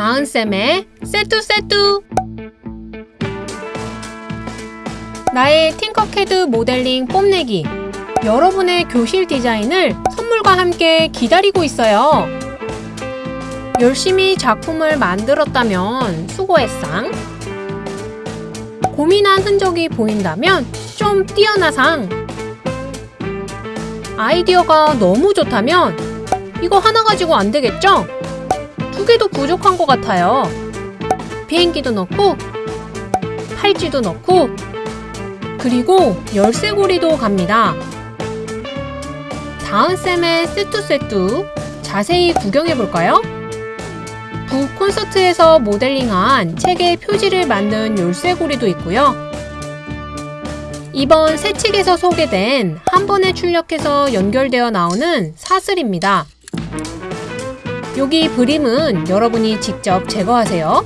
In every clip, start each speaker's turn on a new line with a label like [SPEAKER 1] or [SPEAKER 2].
[SPEAKER 1] 다은쌤의 세뚜세뚜 나의 팅커캐드 모델링 뽐내기 여러분의 교실 디자인을 선물과 함께 기다리고 있어요. 열심히 작품을 만들었다면 수고했상 고민한 흔적이 보인다면 좀 뛰어나 상 아이디어가 너무 좋다면 이거 하나 가지고 안 되겠죠? 두 개도 부족한 것 같아요. 비행기도 넣고 팔찌도 넣고 그리고 열쇠고리도 갑니다. 다은쌤의 세뚜세뚜 자세히 구경해볼까요? 북 콘서트에서 모델링한 책의 표지를 만든 열쇠고리도 있고요. 이번 새 책에서 소개된 한 번에 출력해서 연결되어 나오는 사슬입니다. 여기 그림은 여러분이 직접 제거하세요.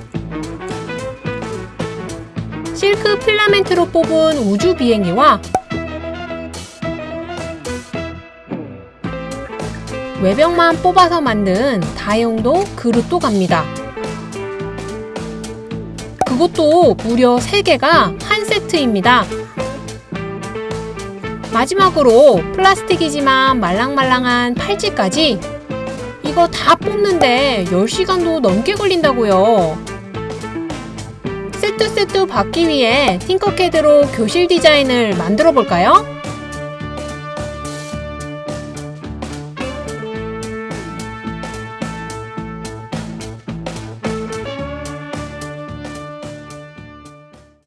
[SPEAKER 1] 실크 필라멘트로 뽑은 우주 비행기와 외벽만 뽑아서 만든 다용도 그릇도 갑니다. 그것도 무려 3개가 한 세트입니다. 마지막으로 플라스틱이지만 말랑말랑한 팔찌까지 이거 다 뽑는데 10시간도 넘게 걸린다고요. 세트세트 받기 위해 팅커캐드로 교실 디자인을 만들어 볼까요?